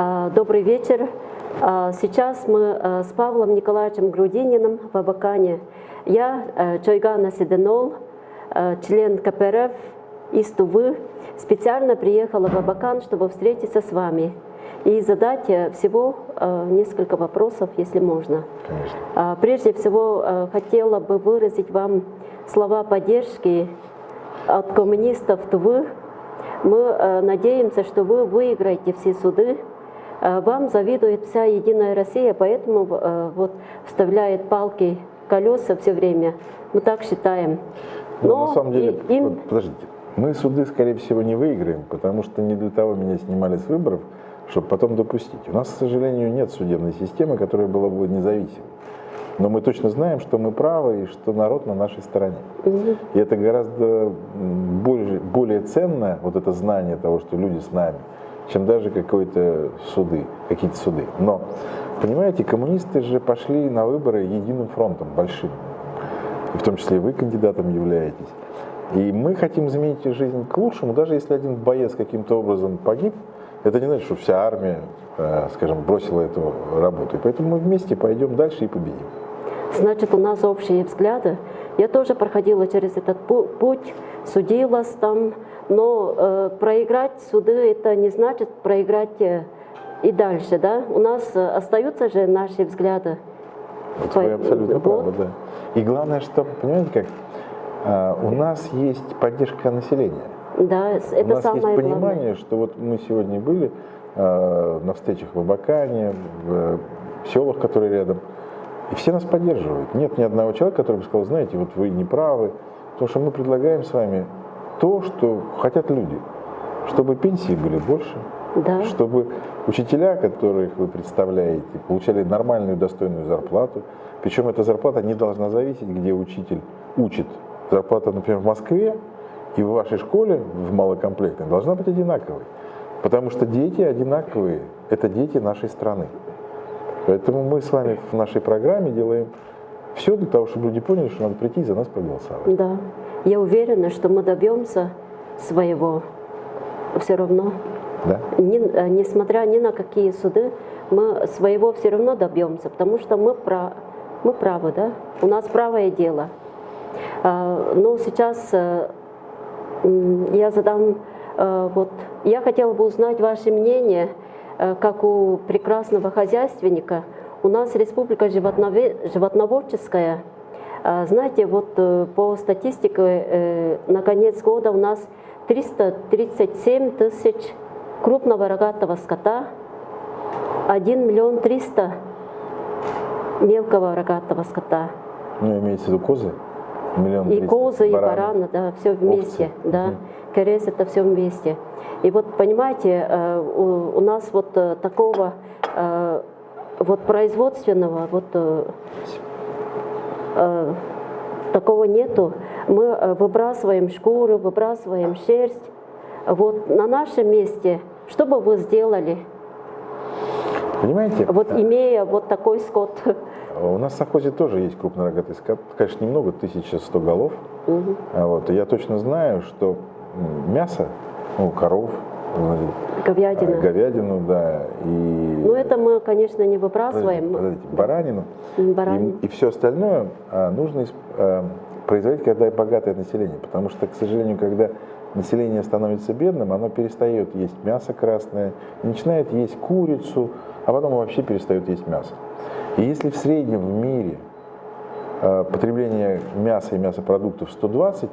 А, Добрый вечер. А, Сейчас мы а, с Павлом Николаевичем Грудининым в Абакане. Я э, Чойгана Седенол, э, член КПРФ из Тувы, специально приехала в Абакан, чтобы встретиться с вами и задать э, всего несколько вопросов, если можно. Конечно. Прежде всего, хотела бы выразить вам слова поддержки от коммунистов Тувы. Мы надеемся, что вы выиграете все суды. Э, Вам завидует вся Единая Россия, поэтому э, вот вставляет палки колеса все время. Мы так считаем. Ну, на самом деле, и- им подождите, мы суды, скорее всего, не выиграем, потому что не для того меня снимали с выборов, чтобы потом допустить. У нас, к сожалению, нет судебной системы, которая была бы независимой. Но мы точно знаем, что мы правы и что народ на нашей стороне. И это гораздо более, более ценно, вот это знание того, что люди с нами, чем даже какой-то суды, какие-то суды. Но, понимаете, коммунисты же пошли на выборы единым фронтом, большим. И в том числе вы кандидатом являетесь. И мы хотим изменить жизнь к лучшему, даже если один боец каким-то образом погиб, это не значит, что вся армия, э, скажем, бросила эту работу. И поэтому мы вместе пойдем дальше и победим. Значит, у нас общие взгляды. Я тоже проходила через этот пу- путь, судилась там, но э, проиграть суды это не значит проиграть э, и дальше, да? У нас э, остаются же наши взгляды. Вот вы абсолютно вот. правы, да. И главное, что, понимаете как, а, у нас есть поддержка населения. Да, с- у это нас самое есть понимание, главное. что вот мы сегодня были а, на встречах в Абакане, в, э, в селах, которые рядом, и все нас поддерживают. Нет ни одного человека, который бы сказал, знаете, вот вы не правы, потому что мы предлагаем с вами то, что хотят люди, чтобы пенсии были больше, Да. чтобы учителя, которых вы представляете, получали нормальную достойную зарплату. Причем эта зарплата не должна зависеть, где учитель учит. Зарплата, например, в Москве и в вашей школе в малокомплектной должна быть одинаковой. Потому что дети одинаковые, это дети нашей страны. Поэтому мы с вами в нашей программе делаем все для того, чтобы люди поняли, что надо прийти и за нас проголосовать. Да. Я уверена, что мы добьемся своего все равно. Да? Ни- э, несмотря ни на какие суды, мы своего все равно добьемся, потому что мы, пра- мы правы, да? У нас правое дело. А, Но сейчас э, я задам, э, вот, я хотела бы узнать ваше мнение, как у прекрасного хозяйственника. У нас республика животноводческая. А, Знаете, вот э, по статистике э, на конец года у нас 337 тысяч крупного рогатого скота, 1 миллион 300 мелкого рогатого скота. Ну, имеется в виду козы? Миллион И козы, и Бараны. да, все вместе, Овцы. да. Мгм. Керес это все вместе. И вот понимаете, э, у, нас вот такого вот производственного вот э, э, такого нету. Мы э, выбрасываем шкуры, выбрасываем шерсть. Вот на нашем месте, что бы вы сделали, Понимаете? вот имея вот такой скот? У нас в совхозе тоже есть крупнорогатый скот. Конечно, немного, 1100 голов. А Вот. И я точно знаю, что мясо, ну, коров, Говядина. а, говядину, да, и... Ну это мы, конечно, не выбрасываем. подождите, баранину баранину. и, и все остальное а, нужно а, производить, когда богатое население. Потому что, к сожалению, когда население становится бедным, оно перестает есть мясо красное, начинает есть курицу, а потом вообще перестает есть мясо. И если в среднем в мире потребление мяса и мясопродуктов 120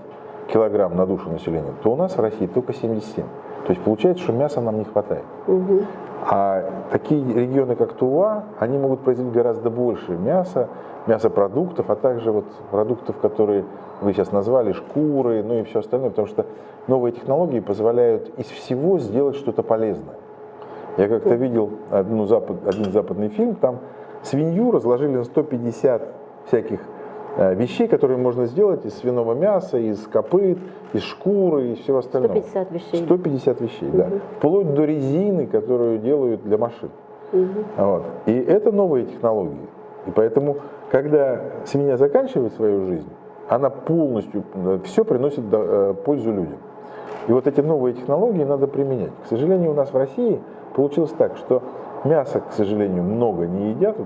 килограмм на душу населения, то у нас в России только 77. То есть получается, что мяса нам не хватает. Мгм. А такие регионы, как Тува, они могут производить гораздо больше мяса, мясопродуктов, а также вот продуктов, которые вы сейчас назвали, шкуры, ну и все остальное, потому что новые технологии позволяют из всего сделать что-то полезное. Я как-то видел одну запад, один западный фильм, там свинью разложили на 150 всяких вещей, которые можно сделать из свиного мяса, из копыт, из шкуры и всего остального. 150 вещей. 150 вещей, да. Вплоть до резины, которую делают для машин. Мгм. Вот. И это новые технологии. И поэтому, когда свинья заканчивает свою жизнь, она полностью, все приносит э, пользу людям. И вот эти новые технологии надо применять. К сожалению, у нас в России получилось так, что мяса, к сожалению, много не едят.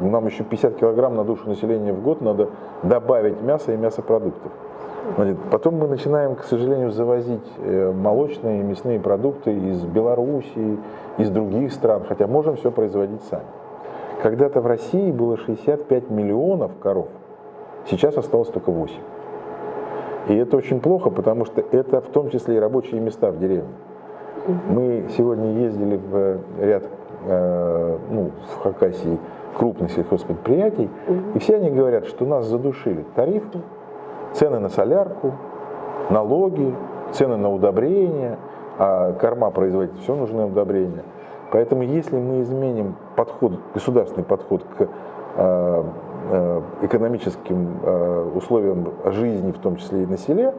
Нам еще 50 килограмм на душу населения в год надо добавить мяса и мясопродуктов. Потом мы начинаем, к сожалению, завозить э, молочные и мясные продукты из Белоруссии, из других стран, хотя можем все производить сами. Когда-то в России было 65 миллионов коров, сейчас осталось только 8. И это очень плохо, потому что это в том числе и рабочие места в деревне. Мы сегодня ездили в ряд, э, ну, в Хакасии крупных сельхозпредприятий, и все они говорят, что нас задушили тарифы, цены на солярку, налоги, цены на удобрения, а корма производить все нужны удобрения. Поэтому если мы изменим подход, государственный подход к э, э, экономическим э, условиям жизни, в том числе и на селе,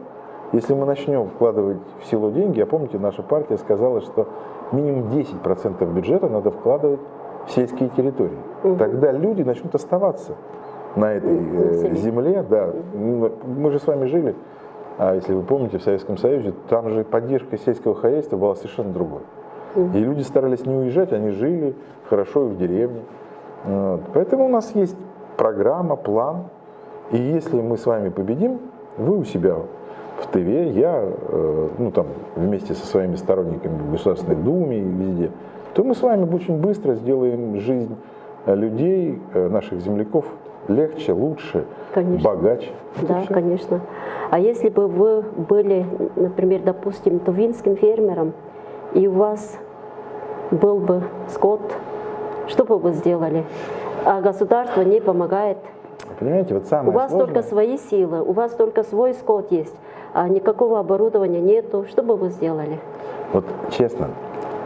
если мы начнем вкладывать в село деньги, а помните, наша партия сказала, что минимум 10% бюджета надо вкладывать в сельские территории. Мгм. Тогда люди начнут оставаться на этой э, земле. Да. Ну, Мы же с вами жили, а если вы помните, в Советском Союзе, там же поддержка сельского хозяйства была совершенно другой. И люди старались не уезжать, они жили хорошо и в деревне. Вот. Поэтому у нас есть программа, план. И если мы с вами победим, вы у себя в ТВ, я э, ну, там, вместе со своими сторонниками в Государственной Думе и везде, то мы с вами очень быстро сделаем жизнь людей, э, наших земляков, легче, лучше, Конечно. богаче. И Да, всё. конечно. А если бы вы были, например, допустим, тувинским фермером, и у вас был бы скот, что бы вы сделали? А государство не помогает. Понимаете, вот самое У вас сложное- только свои силы, у вас только свой скот есть, а никакого оборудования нету. Что бы вы сделали? Вот честно,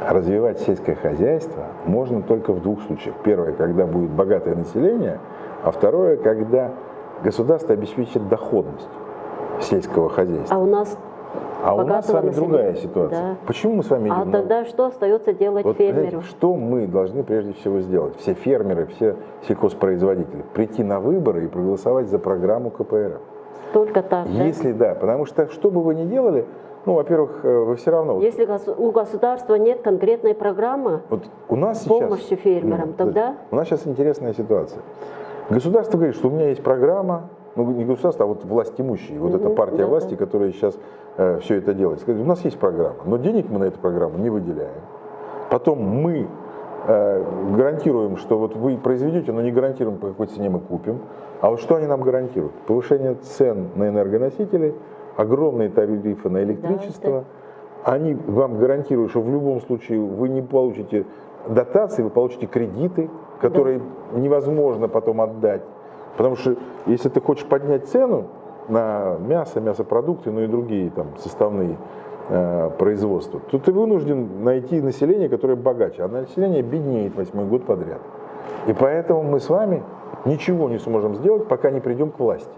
развивать сельское хозяйство можно только в двух случаях. Первое, когда будет богатое население, а второе, когда государство обеспечит доходность сельского хозяйства. А у нас А у нас с вами другая ситуация. Да. Почему мы с вами а на- тогда что остается делать Вот, фермеру? знаете, что мы должны прежде всего сделать? Все фермеры, все сельхозпроизводители. Прийти на выборы и проголосовать за программу КПРФ. Только так, да? Если да, потому что что бы вы ни делали, ну, во-первых, э, вы все равно... Если у государства нет конкретной программы, Вот у нас сейчас... помощи фермерам, Ну, тогда? У нас сейчас интересная ситуация. Государство говорит, что у меня есть программа, ну не государство, а вот власть имущие, вот эта Мгм, партия да, власти, да. которая сейчас все это делает. Сказать, у нас есть программа, но денег мы на эту программу не выделяем. Потом мы э, гарантируем, что вот вы произведете, но не гарантируем, по какой цене мы купим. А вот что они нам гарантируют? Повышение цен на энергоносители, огромные тарифы на электричество. Они вам гарантируют, что в любом случае вы не получите дотации, вы получите кредиты, которые невозможно потом отдать. Потому что если ты хочешь поднять цену на мясо, мясопродукты, ну и другие там составные э, производства, то ты вынужден найти население, которое богаче, а население беднеет восьмой год подряд. И поэтому мы с вами ничего не сможем сделать, пока не придем к власти.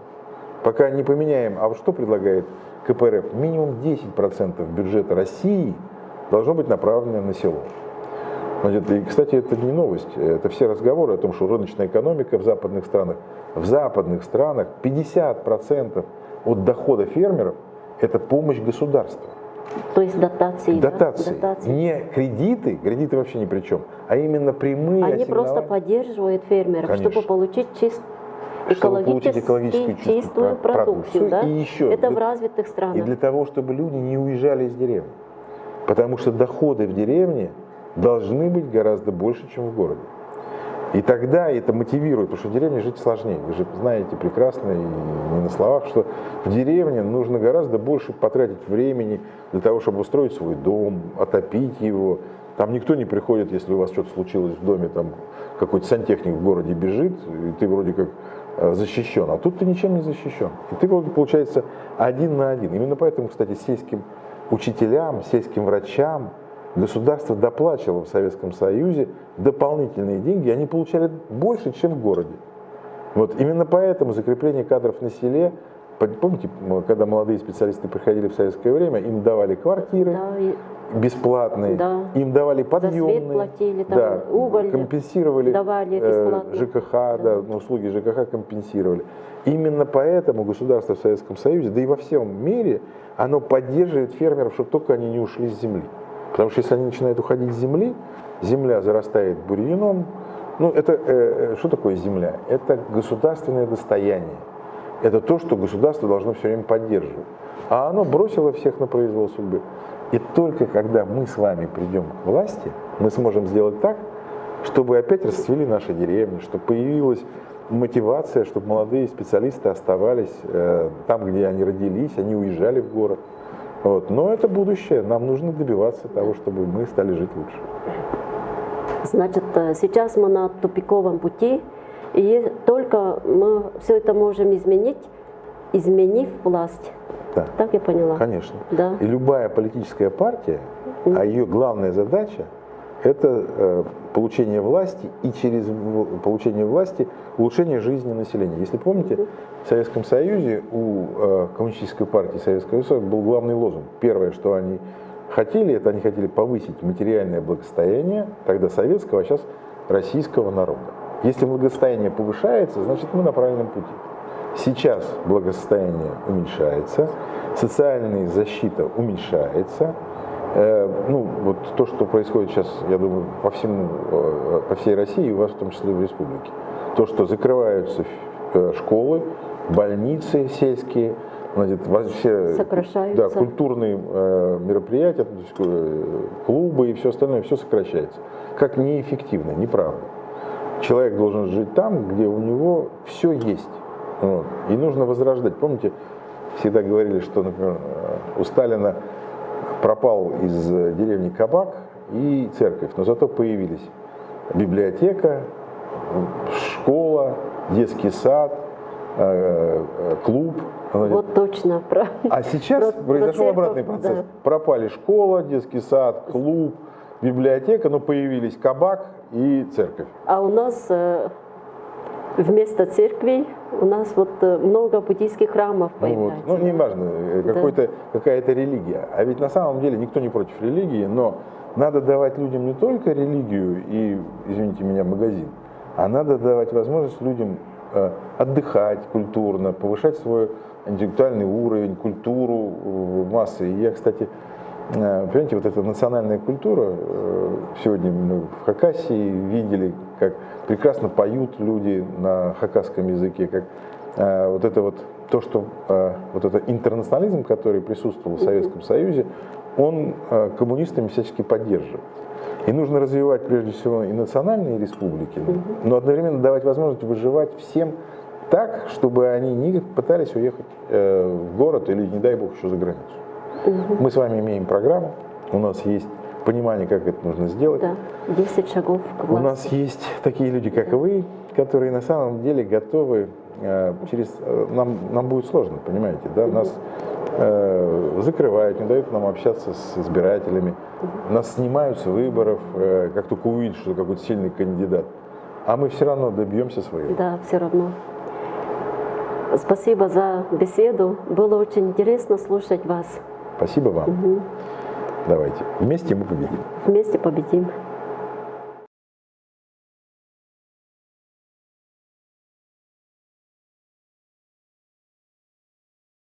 Пока не поменяем, а вот что предлагает КПРФ? Минимум 10% бюджета России должно быть направлено на село. Значит, и, кстати, это не новость, это все разговоры о том, что рыночная экономика в западных странах, в западных странах 50% от дохода фермеров – это помощь государства. То есть дотации. да? Дотации. Дотации. Не кредиты, кредиты вообще ни при чем, а именно прямые Они просто поддерживают фермеров, Конечно. чтобы получить чист... Чтобы получить экологически чистую чистую про- продукцию. продукцию. Да? И еще Это для- в развитых И странах. для того, чтобы люди не уезжали из деревни. Потому что доходы в деревне должны быть гораздо больше, чем в городе. И тогда это мотивирует, потому что в деревне жить сложнее. Вы же знаете прекрасно, и не на словах, что в деревне нужно гораздо больше потратить времени для того, чтобы устроить свой дом, отопить его. Там никто не приходит, если у вас что-то случилось в доме, там какой-то сантехник в городе бежит, и ты вроде как э, защищен, а тут ты ничем не защищен. И ты, вот, получается, один на один. Именно поэтому, кстати, сельским учителям, сельским врачам государство доплачивало в Советском Союзе дополнительные деньги, они получали больше, чем в городе. Вот именно поэтому закрепление кадров на селе, по- помните, когда молодые специалисты приходили в советское время, им давали квартиры Да, бесплатные, Да. им давали подъемные, свет платили, там, да, уголь компенсировали давали э, бесплатно. ЖКХ, да, ну, услуги ЖКХ компенсировали. Именно поэтому государство в Советском Союзе, да и во всем мире, оно поддерживает фермеров, чтобы только они не ушли с земли. Потому что если они начинают уходить с земли, земля зарастает бурьяном. Ну, это э, э, что такое земля? Это государственное достояние. Это то, что государство должно все время поддерживать. А оно бросило всех на произвол судьбы. И только когда мы с вами придем к власти, мы сможем сделать так, чтобы опять расцвели наши деревни, чтобы появилась мотивация, чтобы молодые специалисты оставались э, там, где они родились, они уезжали в город. Вот. Но это будущее. Нам нужно добиваться того, чтобы мы стали жить лучше. Значит, э, сейчас мы на тупиковом пути, и только мы все это можем изменить, изменив власть. Да. Так я поняла? Конечно. Да. И любая политическая партия, а ее главная задача это э, получение власти и через получение власти улучшение жизни населения. Если помните, в Советском Союзе у э, Коммунистической партии Советского Союза был главный лозунг. Первое, что они хотели, это они хотели повысить материальное благосостояние, тогда советского, а сейчас российского народа. Если благосостояние повышается, значит мы на правильном пути. Сейчас благосостояние уменьшается, социальная защита уменьшается. Э, ну, вот то, что происходит сейчас, я думаю, по всему, э, по всей России, и у вас в том числе в республике. То, что закрываются э, школы, больницы сельские, значит, вообще. Да, культурные мероприятия, клубы и все остальное, все сокращается. Как неэффективно, неправда. Человек должен жить там, где у него все есть. Вот. И нужно возрождать. Помните, всегда говорили, что, например, у Сталина пропал из э, деревни кабак и церковь, но зато появились библиотека, школа, детский сад, э, э, клуб. Вот точно. Про... А сейчас про- про произошел церковь, обратный процесс. да. Пропали школа, детский сад, клуб, библиотека, но появились кабак и церковь. А у нас вместо церкви у нас вот э, много буддийских храмов Ну, вот. появляется. ну не важно, э, Да. какая-то религия. А ведь на самом деле никто не против религии, но надо давать людям не только религию и, извините меня, магазин, а надо давать возможность людям э, отдыхать культурно, повышать свой интеллектуальный уровень, культуру массы. И я, кстати, понимаете, вот эта национальная культура, сегодня мы в Хакасии видели, как прекрасно поют люди на хакасском языке, как э, вот это вот то, что э, вот это интернационализм, который присутствовал в Советском Союзе, он э, коммунистами всячески поддерживает. И нужно развивать прежде всего и национальные республики, но одновременно давать возможность выживать всем так, чтобы они не пытались уехать э, в город или, не дай бог, еще за границу. Мы с вами имеем программу, у нас есть понимание, как это нужно сделать. Да, 10 шагов к У власти. нас есть такие люди, как вы, которые на самом деле готовы э, через... э, Нам, нам будет сложно, понимаете, да? Нас э, закрывают, не дают нам общаться с избирателями, нас снимают с выборов, э, как только увидят, что какой-то сильный кандидат. А мы все равно добьемся своего. Да, все равно. Спасибо за беседу. Было очень интересно слушать вас. Спасибо вам. Давайте. Вместе мы победим. Вместе победим.